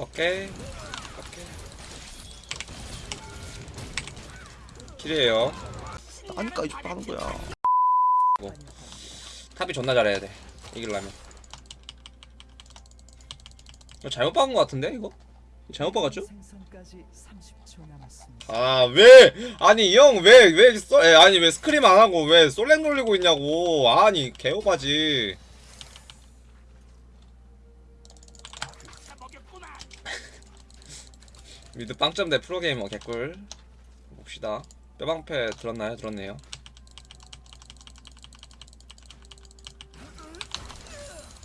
오케이 오케이 킬이에요 아니까 이쪽 하는 거야. 탑이 존나 잘해야 돼 이기려면 이거 잘못 박은 거 같은데 이거? 잘못 박았죠? 생선까지 30초 남았습니다. 아 왜? 아니 이 형 왜 왜 아니 왜 스크림 안 하고 왜 솔랭 돌리고 있냐고 아니 개오바지 미드 빵점 대 프로게이머 개꿀 봅시다 뼈방패 들었나요? 들었네요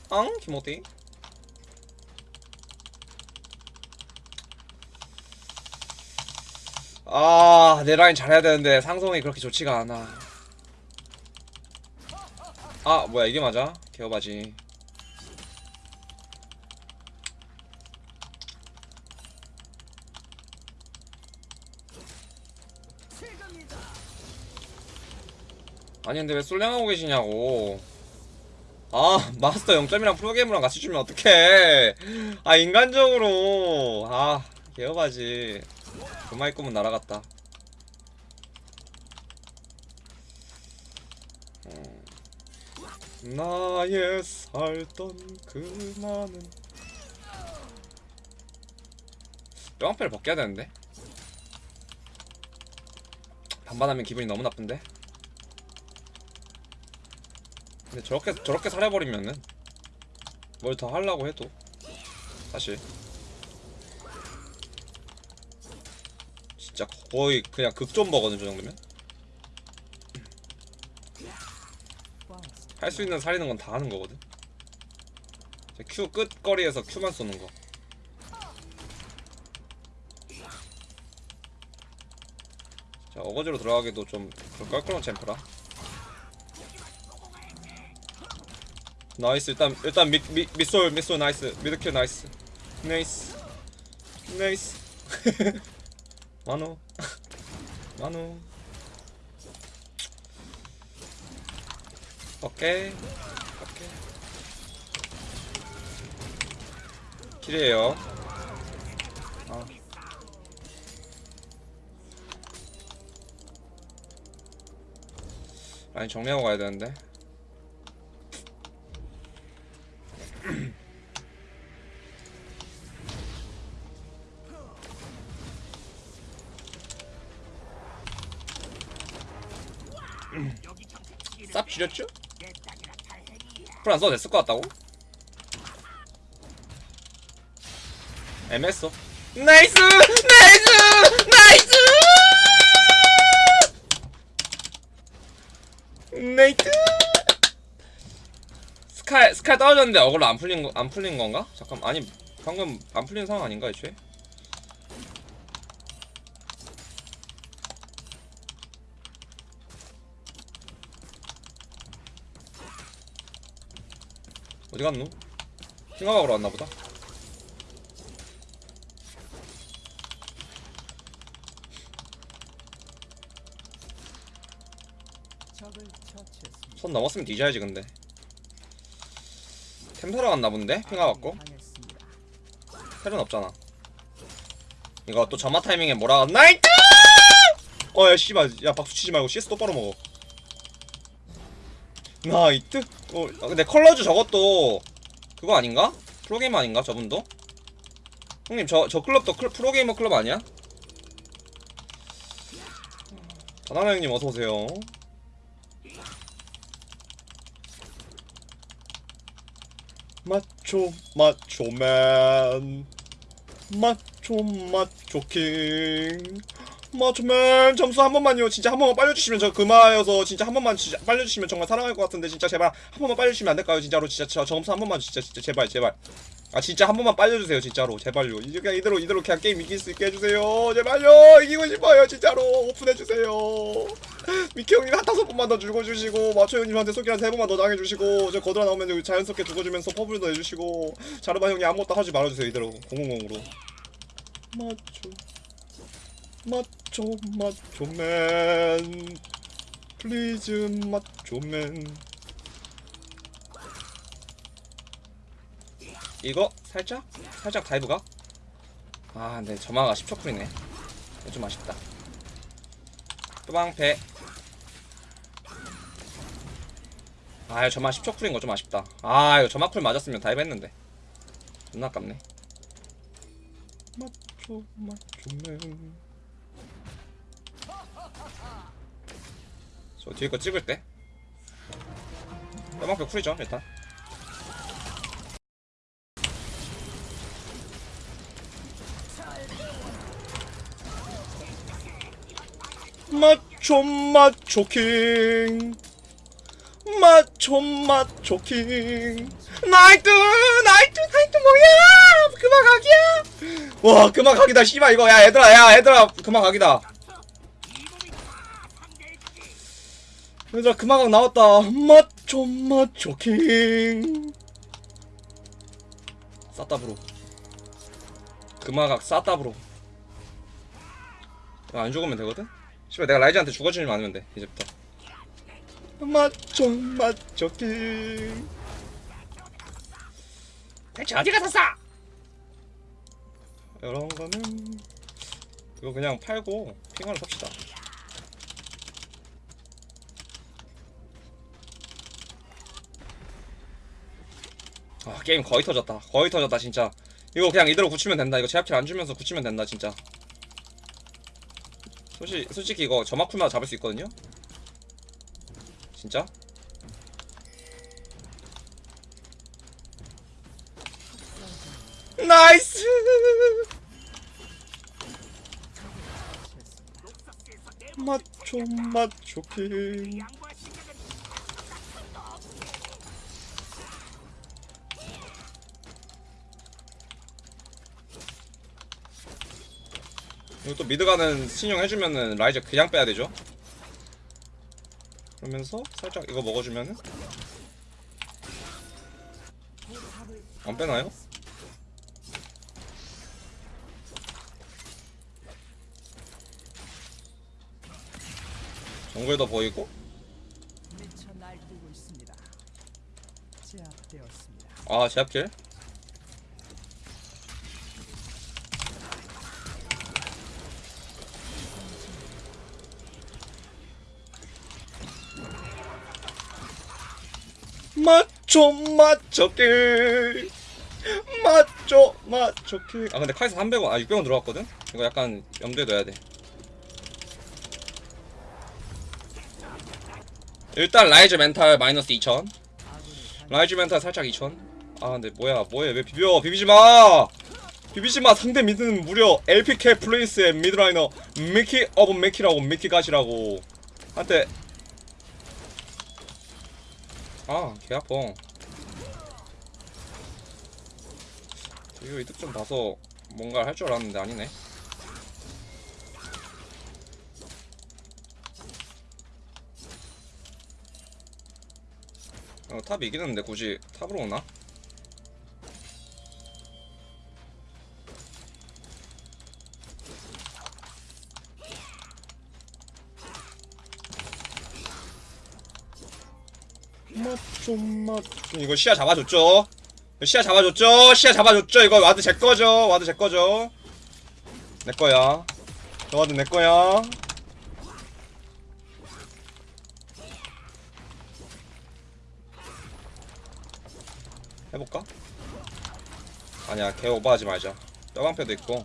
앙? 김호띠 아, 내 라인 잘해야 되는데 상성이 그렇게 좋지가 않아. 아, 뭐야 이게 맞아? 개어바지. 아니 근데 왜 솔랭하고 계시냐고. 아, 마스터 0점이랑 프로게이머랑 같이 주면 어떡해. 아, 인간적으로. 아, 개어바지. 그마이 꿈은 날아갔다. 음. 나의 살던 그 많은 뼈방패를 벗겨야 되는데 반반하면 기분이 너무 나쁜데 근데 저렇게 저렇게 살해버리면은 뭘 더 하려고 해도 사실. 진짜 거의 그냥 극존버거든 저 정도면. 할 수 있는 살리는 건 다 하는 거거든. Q 끝거리에서 Q만 쏘는 거. 자, 어거지로 들어가기도 좀 그런 껄끄러운 챔프라 nice. 일단 일단 미, 미, 미솔 미솔 nice. mid kill nice. nice. nice. 만호. 만호. 오케이. 오케이. kill이에요. 아. 아니 정리하고 가야 되는데 쌉 줄였죠? 풀안 써도 됐을 것 같다고? 애매했어 nice! nice! nice! nice! 스카이 스카이 떨어졌는데 어그로 안 풀린 거, 안 풀린 건가? 잠깐 아니 방금 안 풀린 상황 아닌가 애초에? 어디 갔노? 킹하박으로 왔나 보다. 적을 처치했습니다. 손 넘었으면 뒤져야지 근데. 템사러 갔나 본데? 킹하박고? 당했습니다. 텔은 없잖아. 이거 또 점화 타이밍에 뭐라 나이트! 어야 씨발 야 박수 치지 말고 CS 똑바로 먹어. 나이트? 어 아, 근데 컬러즈 저것도 그거 아닌가? 프로게이머 아닌가 저분도? 형님 저 저 클럽도 클, 프로게이머 클럽 아니야? 바나나 형님 어서 오세요. 마초 마초맨 마초 마초킹 마초맨 점수 한 번만요. 진짜 한 번만 빨려주시면 저 금화여서 진짜 한 번만 진짜 빨려주시면 정말 사랑할 것 같은데 진짜 제발 한 번만 빨려주시면 안 될까요? 진짜로 진짜 저 점수 한 번만 진짜 진짜 제발 제발. 아 진짜 한 번만 빨려주세요 진짜로. 제발요. 이제 그냥 이대로 이대로 그냥 게임 이길 수 있게 해주세요. 제발요. 이기고 싶어요 진짜로. 오픈해주세요. 미키 형님 한 다섯 번만 더 죽어주시고 마초 형님한테 소개 한세 번만 더 당해주시고 저 거들어 나오면 자연스럽게 죽어주면서 퍼블도 해주시고 자르바 형님 아무것도 하지 말아주세요 이대로. 000으로. 마초. 마초 마초맨 플리즈 마초맨 이거 살짝? 살짝 dive가? 아 근데 점화가 10초 cool이네. 좀 아쉽다. 뚜방패 아 이거 점화 10초 cool인 거 좀 아쉽다. 아 이거 점화 cool 맞았으면 dive 했는데. 존나 아깝네. 마초 마초맨 저 뒤에 거 찍을 때? 뚜방패 쿨이죠 일단. 마초 마초 킹. 마초 마초 킹. 나이트 나이트 나이트 뭐야? 그만 각이야. 와 그만 각이다 씨발 이거. 야 얘들아 야 얘들아. 그만 각이다 얘들아 각 나왔다. 마초 마초 킹. 싸따브로. 그만 각 싸따브로. 안 죽으면 되거든? 씨발 내가 라이즈한테 죽어주지 않으면 돼 이제부터. 맞죠 맞죠 킹. 대체 어디 가서 싸? 이런 거는 이거 그냥 팔고 핑화를 삽시다 아 게임 거의 터졌다 거의 터졌다 진짜 이거 그냥 이대로 굳히면 된다 이거 제압킬 안 주면서 굳히면 된다 진짜 솔직히, 솔직히 이거 저마쿨마다 잡을 수 있거든요? 진짜? nice! 마초 마초 킹 이거 또 mid 가는 시늉 해주면은 라이즈 그냥 빼야 되죠? 그러면서 살짝 이거 먹어주면은 안 빼나요? 정글도 보이고. 아 제압킬 맞죠 킬 맞죠 맞죠 킬아 근데 카이사 300원 아 600원 들어갔거든? 이거 약간 염두에 둬야 돼. 일단 라이즈 멘탈 마이너스 2000 라이즈 멘탈 살짝 2000. 아 근데 뭐야 뭐해? 왜 비벼? 비비지마! 비비지마! 상대 미드는 무려 LPK 플레이스의 미드라이너 미키 오브 미키라고 미키 가시라고. 한테 아 개 아파 이거 이득 좀 봐서 뭔가 할 줄 알았는데 아니네 어, 탑 이기는데 굳이 탑으로 오나? 맞죠 이거 시야 잡아줬죠? 시야 잡아줬죠? 시야 잡아줬죠? 이거 와드 제 거죠? 와드 제 거죠? 내 거야. 저 ward 내 거야. 해볼까? 아니야 개 오버하지 말자. 뼈방패도 있고.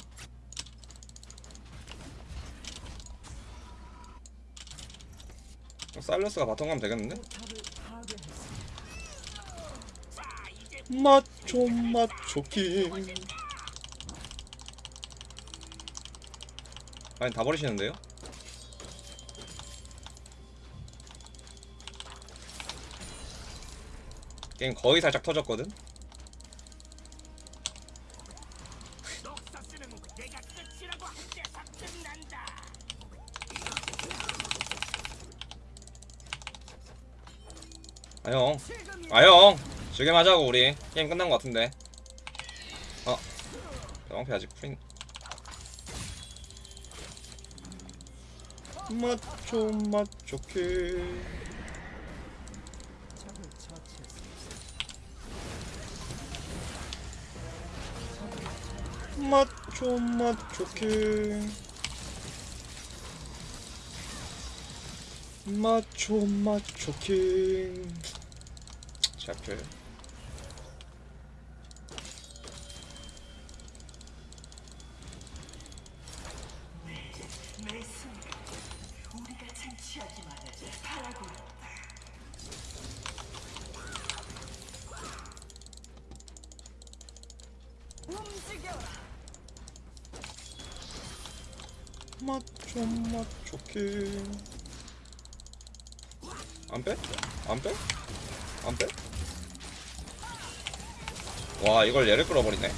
사일러스가 bottom 가면 되겠는데? 탑을 파괴했습니다. 마초 마초 king 아니 다 버리시는데요? 게임 거의 살짝 터졌거든? 아형 아형 하자고 우리. 게임 끝난 것 같은데. 어. 대왕패 아직 프인. 마초 마초 킬 적을 처치했습니다. 마초 마초킹 마초 마초킹 샤플 마초 마초킹 안 빼? 안 빼? 안 빼? 와 이걸 얘를 끌어버리네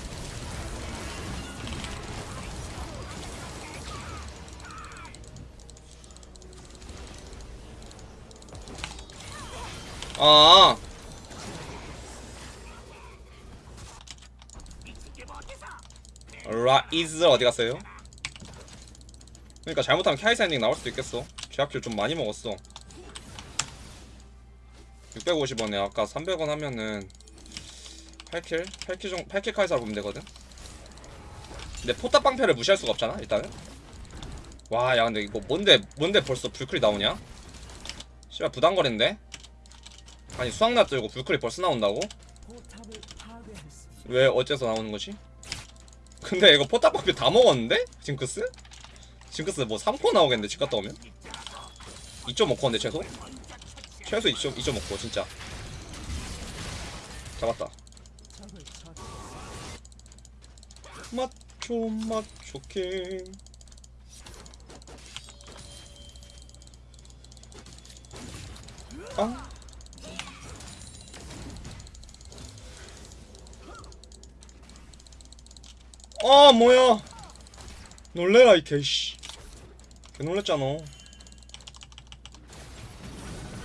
아 라이즈 어디 갔어요? 그러니까 잘못하면 카이사 엔딩 나올 수도 있겠어 제압킬 좀 많이 먹었어 650원에 아까 300원 하면은 8킬? 8킬 정 8킬 카이사 보면 되거든? 근데 포탑 방패를 무시할 수가 없잖아 일단은 와 야 근데 이거 뭔데 뭔데 벌써 블클이 나오냐? 씨발 부담거린데? 아니 수확낫 들고 블클이 벌써 나온다고? 왜 어째서 나오는 거지? 근데 이거 포탑 방패 다 먹었는데? 징크스? 징크스 뭐 3코 나오겠는데 집 갔다 오면? 2.5코인데 최소? 최소 2., 2.5코 진짜 잡았다. 마초 마초킹 아 아 뭐야 놀래라 이 개씨 개 놀랬잖아.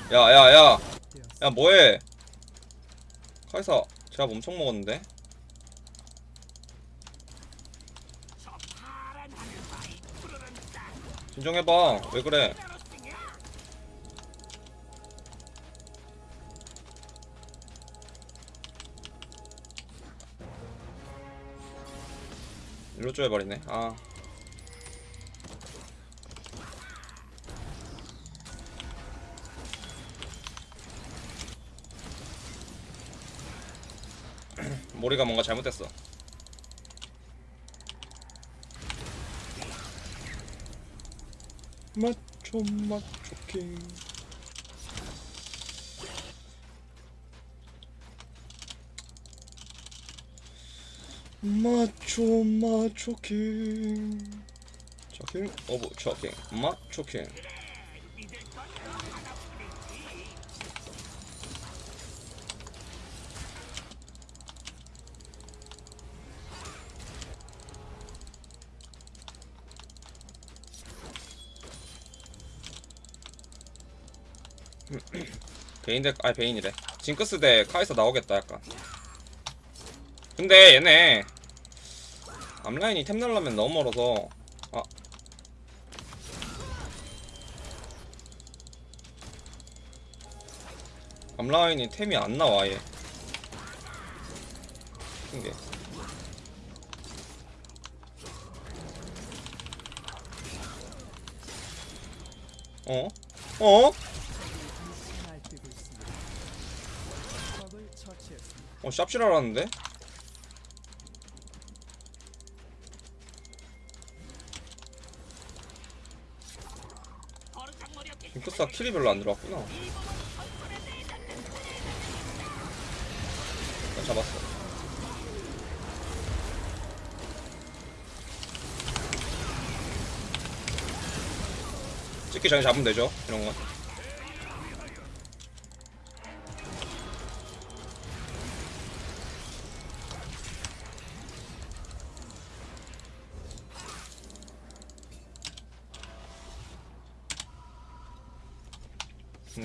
야야야. 야 뭐해? 카이사 제가 엄청 먹었는데? 진정해봐. 왜 그래? 일로 쪼여버리네. 아 모리가 뭔가 잘못됐어. 마초 마초킹 마초 마초킹 초킹 오브 초킹 마초킹 베인 대, 아니 베인이래. 징크스 대 카이사 나오겠다 약간. 근데 얘네 앞라인이 템 날라면 너무 멀어서 아. 앞라인이 템이 안 나와 아예 신기해. 어? 어? 날뛰고 있습니다. 적을 처치했습니다. 어 샵실하라는데? 징크스가 킬이 별로 안 들어왔구나. 나 잡았어. 찍기 전에 잡으면 되죠 이런 건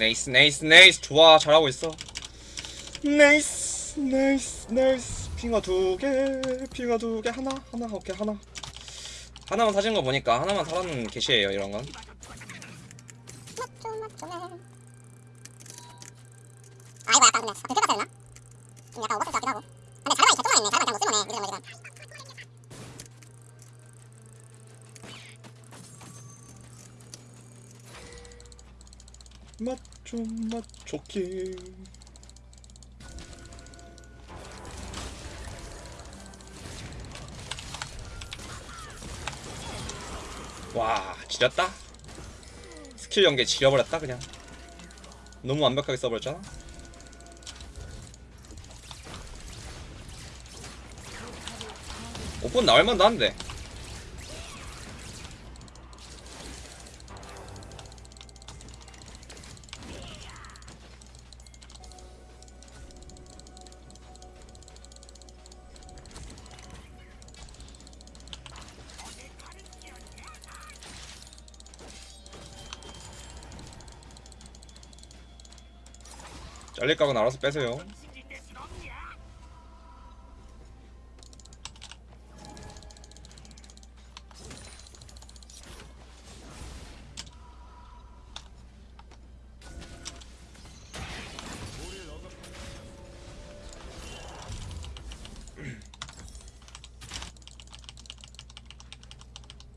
nice nice nice. 좋아 잘하고 있어. nice nice nice. 핑와 두개 핑와 두 개. 하나 하나 오케이 하나. 하나만 사진 거 보니까 하나만 사라는 게시예요 이런 건. 아 약간 근데. 근데 갔어야 되나? 좀 오버스 같기도 하고. 근데 자르반 있어. 조금 있네 자르반 잘못 쓴 거네 우리 잘못이다 맛 좋긴 와 지렸다? 스킬 연계 지려버렸다 그냥. 너무 완벽하게 써버렸잖아. 오픈 나올만도 한데 잘릴 각은 알아서 빼세요.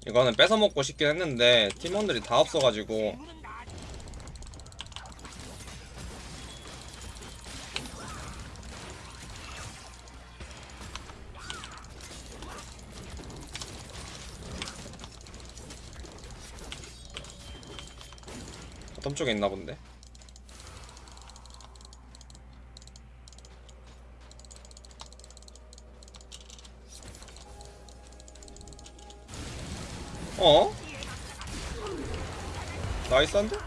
이거는 뺏어 먹고 싶긴 했는데 팀원들이 다 없어가지고 어떤 쪽에 있나 본데 어? 나이스한데?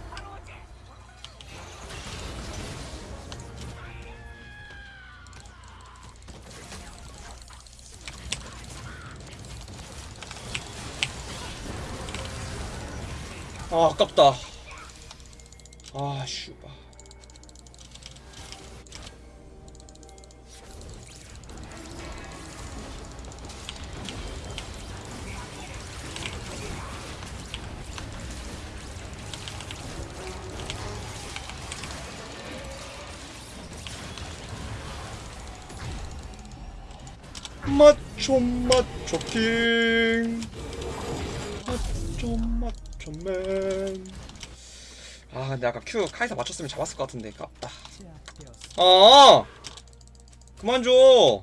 아 아깝다 마초 마초킹. 마초 마초맨. 아 근데 아까 큐 카이사 맞췄으면 잡았을 것 같은데 아깝다 제압되었습니다. 어 그만 줘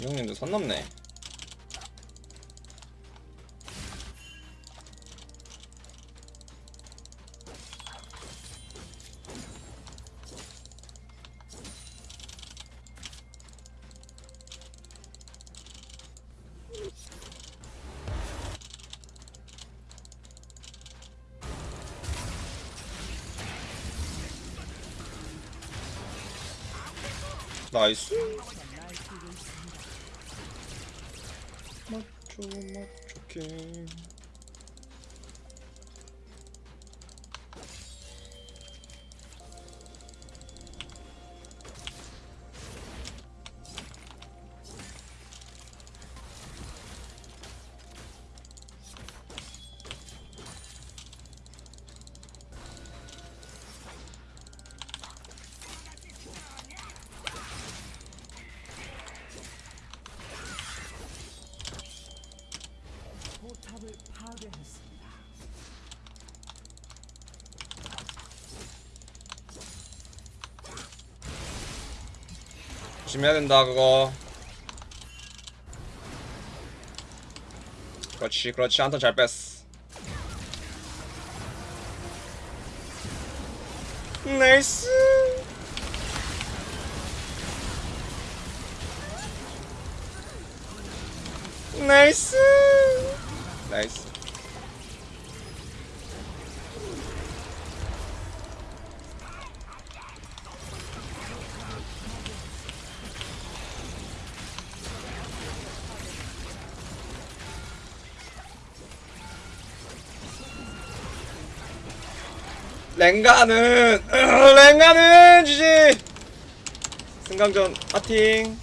이 형님도 선 넘네. 나이스 맞죠 맞 파괴했습니다. 조심해야 된다 그거. 그렇지 그렇지. 한턴 잘 뺐어. 나이스 나이스 랭가는 랭가는 지지! 승강전 파팅